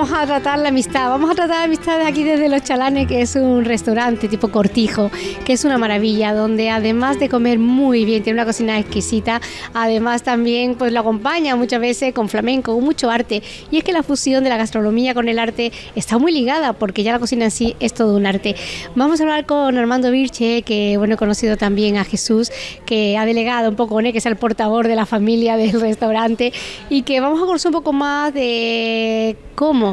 Vamos a tratar la amistad, vamos a tratar la amistad aquí desde Los Chalanes, que es un restaurante tipo cortijo, que es una maravilla, donde además de comer muy bien, tiene una cocina exquisita, además también pues lo acompaña muchas veces con flamenco, con mucho arte. Y es que la fusión de la gastronomía con el arte está muy ligada, porque ya la cocina en sí es todo un arte. Vamos a hablar con Armando Virche, que bueno, he conocido también a Jesús, que ha delegado un poco que es el portador de la familia del restaurante, y que vamos a conocer un poco más de cómo,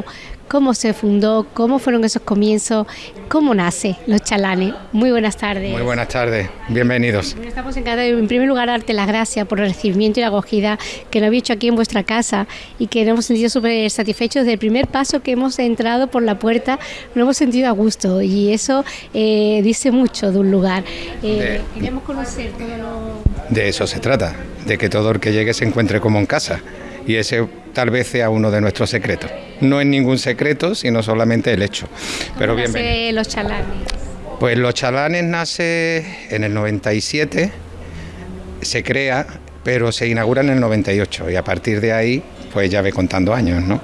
cómo se fundó, cómo fueron esos comienzos, cómo nace Los Chalanes. Muy buenas tardes. Muy buenas tardes, bienvenidos. Estamos encantados, en primer lugar, darte las gracias por el recibimiento y la acogida que nos habéis hecho aquí en vuestra casa y que nos hemos sentido súper satisfechos del primer paso que hemos entrado por la puerta, nos hemos sentido a gusto y eso eh, dice mucho de un lugar. Eh, queríamos conocer todo lo... De eso se trata, de que todo el que llegue se encuentre como en casa y ese tal vez sea uno de nuestros secretos. No es ningún secreto, sino solamente el hecho. Pero bien. Los Chalanes? Pues Los Chalanes nace en el 97, se crea, pero se inaugura en el 98 y a partir de ahí, pues ya ve contando años, ¿no?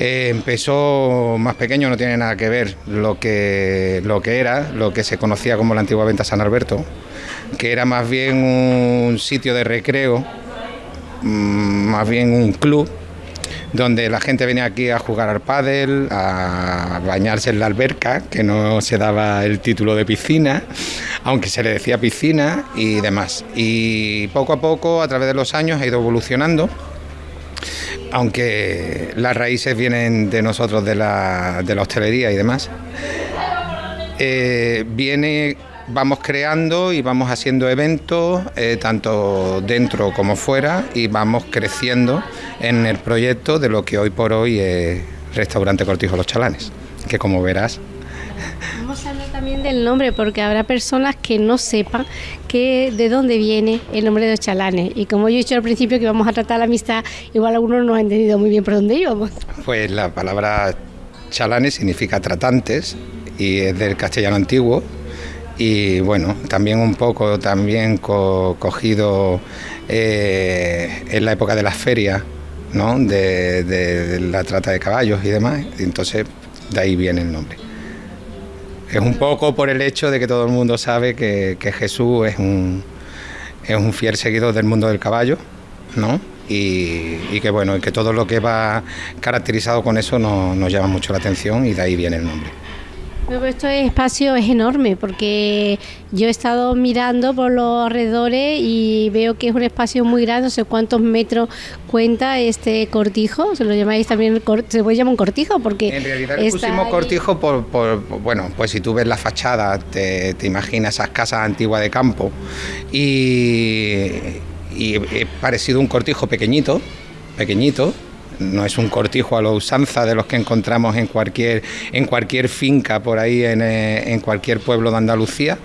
Eh, empezó más pequeño, no tiene nada que ver lo que, lo que era, lo que se conocía como la antigua venta San Alberto, que era más bien un sitio de recreo Mm, más bien un club donde la gente venía aquí a jugar al pádel, a bañarse en la alberca, que no se daba el título de piscina, aunque se le decía piscina y demás. Y poco a poco, a través de los años, ha ido evolucionando, aunque las raíces vienen de nosotros, de la, hostelería y demás. Eh, viene vamos creando y vamos haciendo eventos, eh, tanto dentro como fuera, y vamos creciendo en el proyecto de lo que hoy por hoy es Restaurante Cortijo Los Chalanes, que como verás... Vamos a hablar también del nombre, porque habrá personas que no sepan que, de dónde viene el nombre de los chalanes. Y como yo he dicho al principio que vamos a tratar la amistad, igual algunos no han entendido muy bien por dónde íbamos. Pues la palabra chalanes significa tratantes y es del castellano antiguo, y bueno, también un poco también cogido eh, en la época de las ferias, ¿no? De, la trata de caballos y demás, entonces de ahí viene el nombre. Es un poco por el hecho de que todo el mundo sabe que, Jesús es un, es un fiel seguidor del mundo del caballo, ¿no? Y, que bueno, que todo lo que va caracterizado con eso nos llama mucho la atención y de ahahí viene el nombre. Este espacio es enorme porque yo he estado mirando por los alrededores y veo que es un espacio muy grande, no sé cuántos metros cuenta este cortijo, se lo llamáis también, se puede llamar un cortijo porque... En realidad le pusimos cortijo por, bueno, pues si tú ves la fachada, te, imaginas esas casas antiguas de campo. Y, y he parecido un cortijo pequeñito, pequeñito, no es un cortijo a la usanza de los que encontramos en cualquier, en cualquier finca por ahí, en, eh, cualquier pueblo de Andalucía,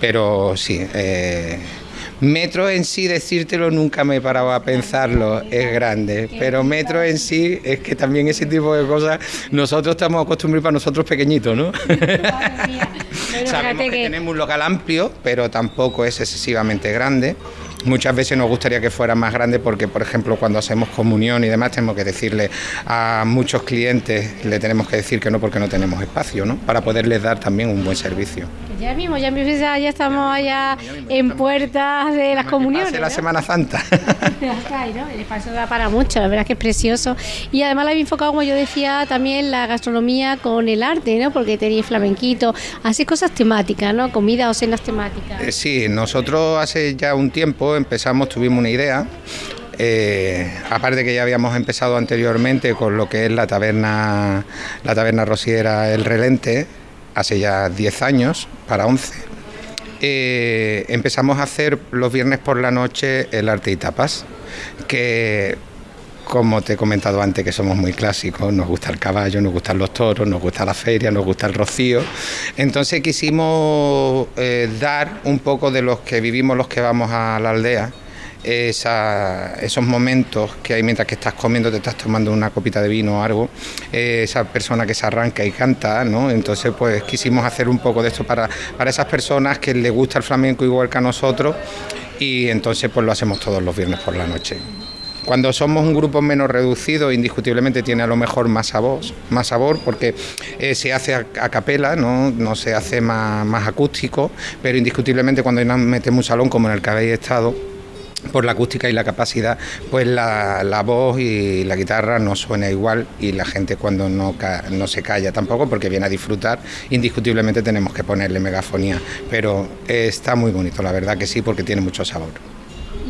pero sí. Eh, metro en sí, decírtelo, nunca me he parado a pensarlo, es grande, pero metro en sí es que también ese tipo de cosas nosotros estamos acostumbrados para nosotros pequeñitos, ¿no? Sabemos que tenemos un local amplio, pero tampoco es excesivamente grande. Muchas veces nos gustaría que fuera más grande porque, por ejemplo, cuando hacemos comunión y demás, tenemos que decirle a muchos clientes, le tenemos que decir que no porque no tenemos espacio, ¿no? Para poderles dar también un buen servicio. Ya mismo, ya mismo, ya estamos allá en puertas de las comuniones. De la Semana Santa. El espacio da para mucho, la verdad es que es precioso. Y además la había enfocado, como yo decía, también la gastronomía con el arte, ¿no? Porque tenéis flamenquito, así cosas temáticas, ¿no? Comida o cenas temáticas. Eh, sí, nosotros hace ya un tiempo empezamos, tuvimos una idea. Eh, aparte que ya habíamos empezado anteriormente con lo que es la taberna, la taberna rosiera El Relente, hace ya 10 años, para 11, eh, empezamos a hacer los viernes por la noche el arte y tapas, que como te he comentado antes, que somos muy clásicos, nos gusta el caballo, nos gustan los toros, nos gusta la feria, nos gusta el rocío. Entonces quisimos eh, dar un poco de los que vivimos los que vamos a la aldea, esos momentos que hay mientras que estás comiendo, te estás tomando una copita de vino o algo, eh, esa persona que se arranca y canta, ¿no? Entonces, pues quisimos hacer un poco de esto para, para esas personas que les gusta el flamenco igual que a nosotros y entonces pues lo hacemos todos los viernes por la noche. Cuando somos un grupo menos reducido, indiscutiblemente tiene a lo mejor más sabor, más sabor porque eh, se hace a, capela, ¿no? no se hace más, más acústico, pero indiscutiblemente cuando metemos un salón como en el que habéis estado, por la acústica y la capacidad, pues la, voz y la guitarra no suena igual y la gente cuando no, no se calla tampoco porque viene a disfrutar, indiscutiblemente tenemos que ponerle megafonía, pero está muy bonito, la verdad que sí, porque tiene mucho sabor.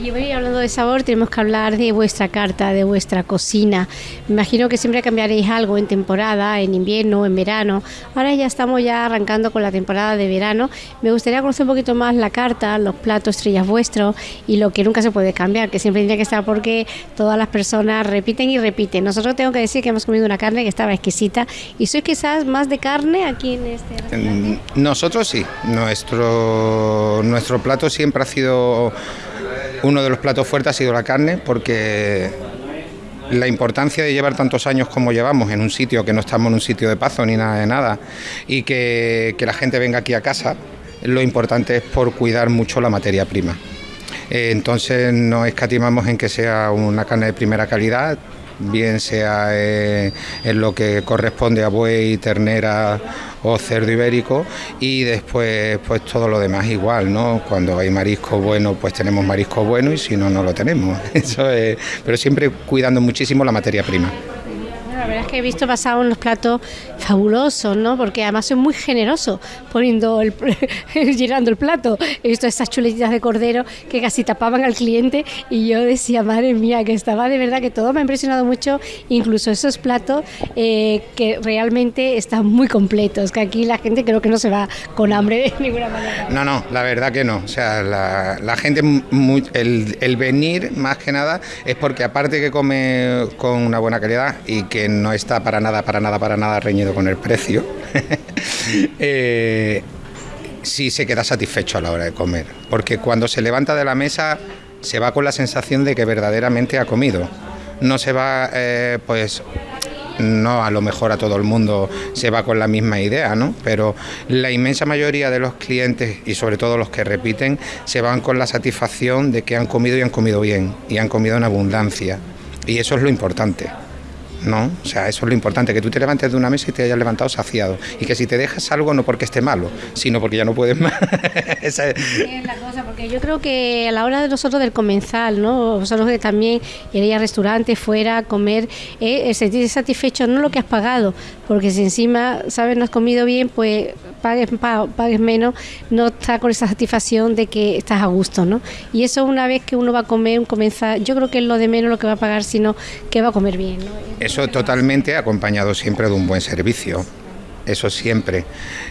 Y hoy hablando de sabor, tenemos que hablar de vuestra carta, de vuestra cocina. Me imagino que siempre cambiaréis algo en temporada, en invierno, en verano. Ahora ya estamos ya arrancando con la temporada de verano. Me gustaría conocer un poquito más la carta, los platos estrellas vuestros y lo que nunca se puede cambiar, que siempre tiene que estar porque todas las personas repiten y repiten. Nosotros tengo que decir que hemos comido una carne que estaba exquisita y sois quizás más de carne aquí en este restaurante. Nosotros sí, nuestro, nuestro plato siempre ha sido uno de los platos fuertes ha sido la carne porque la importancia de llevar tantos años como llevamos en un sitio que no estamos en un sitio de paso ni nada de nada y que, la gente venga aquí a casa, lo importante es por cuidar mucho la materia prima. Eh, entonces no escatimamos en que sea una carne de primera calidad, bien sea eh, en lo que corresponde a buey, ternera o cerdo ibérico y después pues todo lo demás igual, ¿no? Cuando hay marisco bueno pues tenemos marisco bueno y si no no lo tenemos. Eso es, pero siempre cuidando muchísimo la materia prima. Verdad es que he visto pasado unos platos fabulosos, ¿no? Porque además es muy generoso poniendo el, llenando el plato. He visto esas chuletitas de cordero que casi tapaban al cliente y yo decía, madre mía, que estaba de verdad que todo me ha impresionado mucho, incluso esos platos eh, que realmente están muy completos, que aquí la gente creo que no se va con hambre de ninguna manera. No, no, la verdad que no. O sea, la, gente, el, el venir más que nada es porque aparte que come con una buena calidad y que no está para nada, para nada, para nada reñido con el precio, eh, sí se queda satisfecho a la hora de comer. Porque cuando se levanta de la mesa se va con la sensación de que verdaderamente ha comido. No se va, eh, pues, no a lo mejor a todo el mundo se va con la misma idea, ¿no? Pero la inmensa mayoría de los clientes y sobre todo los que repiten se van con la satisfacción de que han comido y han comido bien y han comido en abundancia. Y eso es lo importante. ¿No? O sea, eso es lo importante, que tú te levantes de una mesa y te hayas levantado saciado. Y que si te dejas algo no porque esté malo, sino porque ya no puedes más. Esa es... la cosa, porque yo creo que a la hora de nosotros del comensal, ¿no? Vosotros que también iréis al restaurante, fuera a comer, eh, sentirte satisfecho, no lo que has pagado, porque si encima, ¿sabes? No has comido bien, pues pagues, pagues menos, no está con esa satisfacción de que estás a gusto, ¿no? Y eso una vez que uno va a comer, un comensal, yo creo que es lo de menos lo que va a pagar, sino que va a comer bien, ¿no? Eso totalmente acompañado siempre de un buen servicio. Eso siempre.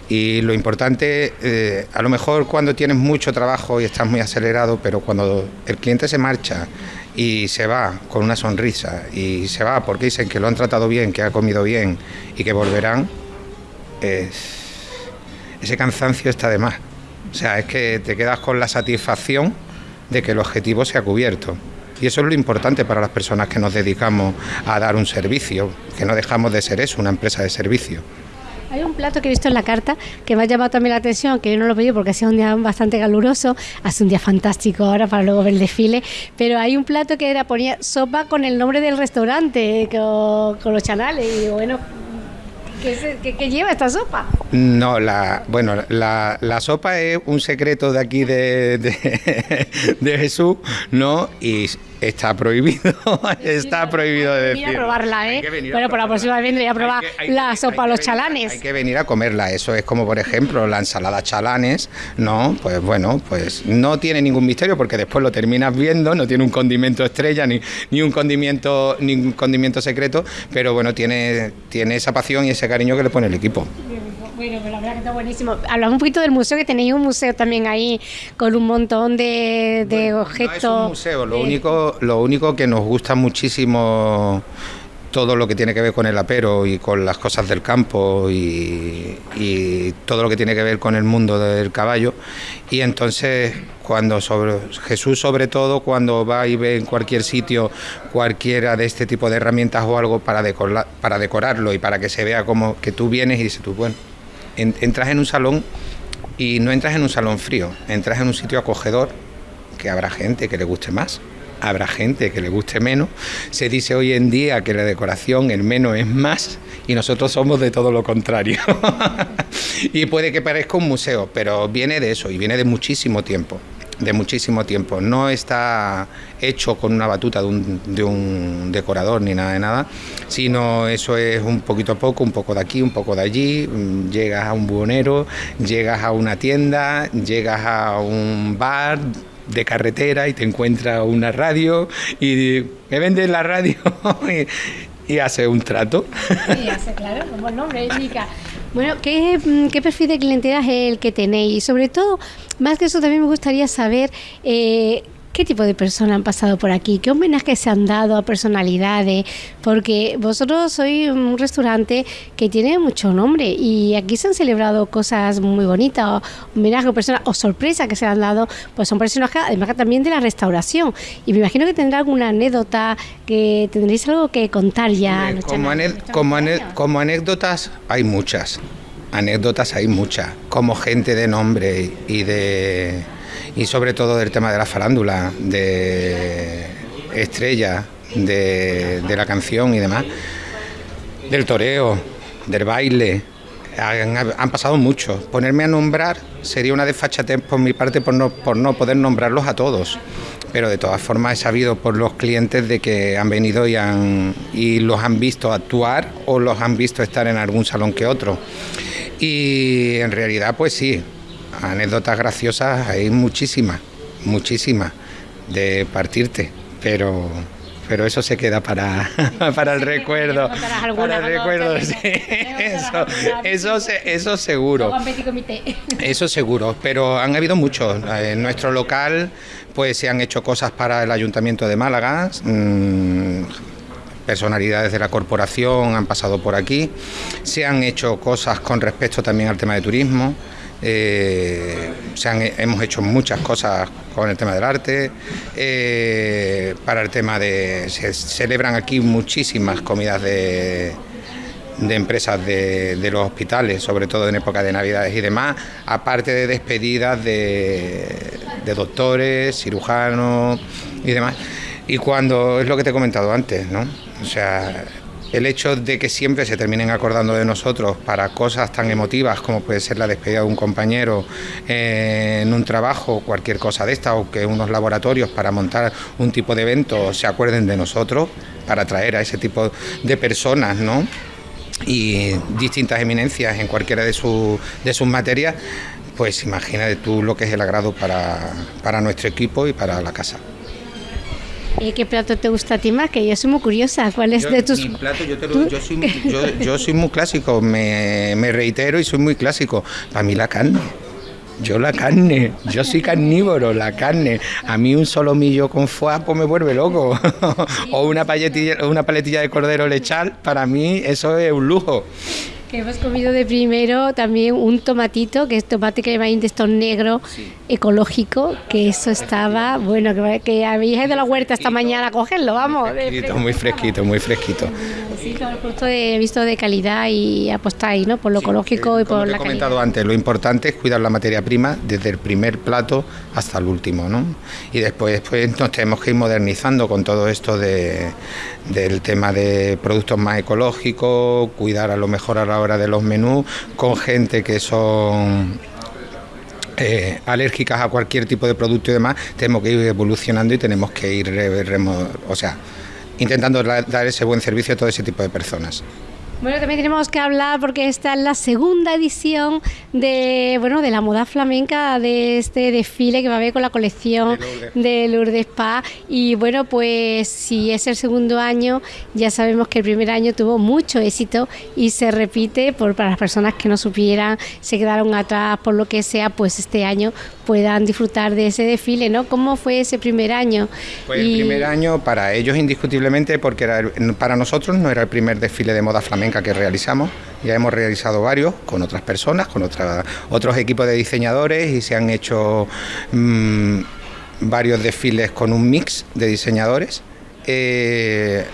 Y lo importante, eh, a lo mejor cuando tienes mucho trabajo y estás muy acelerado, pero cuando el cliente se marcha y se va con una sonrisa y se va porque dicen que lo han tratado bien, que ha comido bien y que volverán, ese cansancio está de más. O sea, es que te quedas con la satisfacción de que el objetivo se ha cubierto. Y eso es lo importante para las personas que nos dedicamos a dar un servicio, que no dejamos de ser eso, una empresa de servicio. Hay un plato que he visto en la carta que me ha llamado también la atención, que yo no lo pedí porque ha sido un día bastante caluroso, hace un día fantástico ahora para luego ver el desfile, pero hay un plato que era ponía sopa con el nombre del restaurante, con, con los chanales, y bueno, ¿Qué, lleva esta sopa? No, la, bueno, la, la sopa es un secreto de aquí de, de, Jesús, ¿no? Está prohibido, está prohibido de decir. a probarla, ¿eh? Bueno, por la próxima vez vendré a probar la sopa a los chalanes. Hay que venir a comerla, eso es como por ejemplo la ensalada chalanes, ¿no? Pues bueno, pues no tiene ningún misterio porque después lo terminas viendo, no tiene un condimento estrella ni, ni un condimento ni un condimento secreto, pero bueno, tiene, tiene esa pasión y ese cariño que le pone el equipo. Bueno, pues la verdad que está buenísimo. Hablamos un poquito del museo, que tenéis un museo también ahí con un montón de, objetos. No es un museo, lo, único, lo único que nos gusta muchísimo todo lo que tiene que ver con el apero y con las cosas del campo y, todo lo que tiene que ver con el mundo del caballo. Y entonces, cuando sobre, Jesús, sobre todo, cuando va y ve en cualquier sitio cualquiera de este tipo de herramientas o algo para, para decorarlo y para que se vea como que tú vienes y dices tú, bueno, entras en un salón y no entras en un salón frío, entras en un sitio acogedor que habrá gente que le guste más, habrá gente que le guste menos. Se dice hoy en día que la decoración, el menos es más, y nosotros somos de todo lo contrario. y puede que parezca un museo, pero viene de eso y viene de muchísimo tiempo de muchísimo tiempo. No está hecho con una batuta de un, de un, decorador ni nada de nada, sino eso es un poquito a poco, un poco de aquí, un poco de allí. Mm, llegas a un buhonero, llegas a una tienda, llegas a un bar de carretera y te encuentras una radio y me vendes la radio y, hace un trato. Sí, hace, claro, como nombre indica. Bueno, ¿qué, mm, ¿qué, perfil de clientela es el que tenéis? Y sobre todo, más que eso, también me gustaría saber eh, ¿Qué tipo de personas han pasado por aquí? ¿Qué homenajes se han dado a personalidades? Porque vosotros sois un restaurante que tiene mucho nombre y aquí se han celebrado cosas muy bonitas, homenajes a personas o sorpresas que se han dado, pues son personas además también de la restauración. Y me imagino que tendrá alguna anécdota, que tendréis algo que contar ya. como, como, como anécdotas hay muchas, anécdotas hay muchas, como gente de nombre y de y sobre todo del tema de la farándula, de estrella, de, la canción y demás, del toreo, del baile. Han, pasado muchos. Ponerme a nombrar sería una desfachatez por mi parte por no, por no poder nombrarlos a todos. Pero de todas formas he sabido por los clientes de que han venido y, han, y los han visto actuar o los han visto estar en algún salón que otro. Y en realidad, pues sí, anécdotas graciosas hay muchísimas, muchísimas de partirte, pero pero eso se queda para, para el recuerdo. Para el recuerdo, sí. Eso, eso, eso seguro. Eso seguro, pero han habido muchos. En nuestro local pues se han hecho cosas para el Ayuntamiento de Málaga. Mm, personalidades de la corporación han pasado por aquí. Se han hecho cosas con respecto también al tema de turismo. Eh, se han, hemos hecho muchas cosas con el tema del arte, eh, para el tema de... Se celebran aquí muchísimas comidas de, de empresas de, los hospitales, sobre todo en época de Navidades y demás, aparte de despedidas de, de doctores, cirujanos y demás. Y cuando es lo que te he comentado antes, ¿no? O sea, el hecho de que siempre se terminen acordando de nosotros para cosas tan emotivas como puede ser la despedida de un compañero eh, en un trabajo, cualquier cosa de esta, o que unos laboratorios para montar un tipo de evento se acuerden de nosotros para atraer a ese tipo de personas, ¿no? y distintas eminencias en cualquiera de, de sus materias, pues imagínate tú lo que es el agrado para nuestro equipo y para la casa. ¿Y qué plato te gusta a ti más? Que yo soy muy curiosa. ¿Cuál es de tus...? Mi plato, yo, te lo, yo, soy, yo, yo, soy, muy clásico, me, me reitero y soy muy clásico. Para mí la carne. Yo la carne, yo soy carnívoro, la carne. A mí un solomillo con foie pues me vuelve loco. o una paletilla, una paletilla de cordero lechal, para mí eso es un lujo. Que hemos comido de primero también un tomatito, que es tomate que va de estos negro, ecológico, que eso estaba, bueno, que, que habéis ido a la huerta esta mañana a cogerlo, vamos. Muy fresquito, muy fresquito, Sí, todo el producto he visto de calidad y apostáis, ¿no? Por lo ecológico y por la he comentado antes, lo importante es cuidar la materia prima desde el primer plato hasta el último, ¿no? Y después, después nos tenemos que ir modernizando con todo esto de, del tema de productos más ecológicos, cuidar a lo mejor a la hora de los menús con gente que son eh, alérgicas a cualquier tipo de producto y demás, tenemos que ir evolucionando y tenemos que ir, o sea, intentando dar ese buen servicio a todo ese tipo de personas. Bueno, también tenemos que hablar porque esta es la segunda edición de bueno de la moda flamenca de este desfile que va a haber con la colección de Lourdes Spa y bueno pues si es el segundo año ya sabemos que el primer año tuvo mucho éxito y se repite por para las personas que no supieran se quedaron atrás por lo que sea pues este año puedan disfrutar de ese desfile, ¿no? ¿Cómo fue ese primer año? Pues el primer año para ellos indiscutiblemente porque era para nosotros no era el primer desfile de moda flamenca que realizamos, ya hemos realizado varios con otras personas, con otros equipos de diseñadores y se han hecho mm, varios desfiles con un mix de diseñadores. Eh,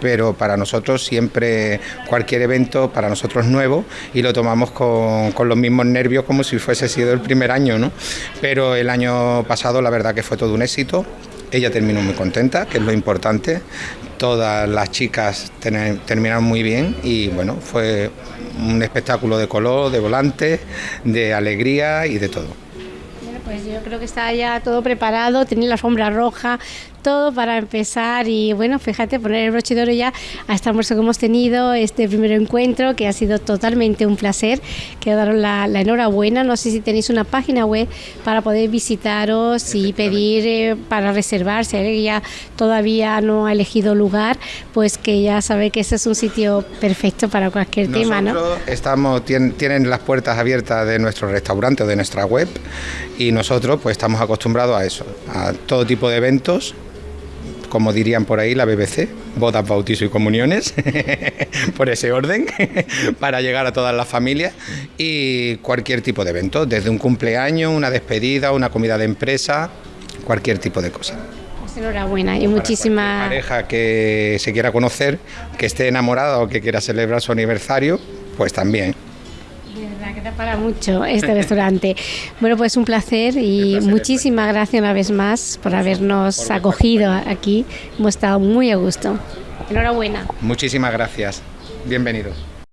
pero para nosotros siempre cualquier evento para nosotros nuevo y lo tomamos con, con, los mismos nervios como si fuese sido el primer año, ¿no? Pero el año pasado la verdad que fue todo un éxito Ella terminó muy contenta, que es lo importante. Todas las chicas terminaron muy bien y bueno, fue un espectáculo de color, de volante, de alegría y de todo. Pues yo creo que está ya todo preparado, tiene la alfombra roja, todo para empezar y bueno, fíjate, poner el broche de oro ya a este almuerzo que hemos tenido, este primer encuentro que ha sido totalmente un placer. Quiero daros la, enhorabuena, no sé si tenéis una página web para poder visitaros y pedir eh, para reservar, si alguien ya todavía no ha elegido lugar, pues que ya sabe que ese es un sitio perfecto para cualquier tema, ¿no? Estamos, tienen, tienen las puertas abiertas de nuestro restaurante o de nuestra web y nosotros pues estamos acostumbrados a eso, a todo tipo de eventos como dirían por ahí la BBC, bodas, bautizos y comuniones, por ese orden, para llegar a todas las familias y cualquier tipo de evento, desde un cumpleaños, una despedida, una comida de empresa, cualquier tipo de cosa. Pues enhorabuena y muchísimas... pareja que se quiera conocer, que esté enamorada o que quiera celebrar su aniversario, pues también que te para mucho este restaurante. Bueno, pues un placer y muchísimas gracias una vez más por habernos acogido aquí. Hemos estado muy a gusto. Enhorabuena. Muchísimas gracias. Bienvenidos.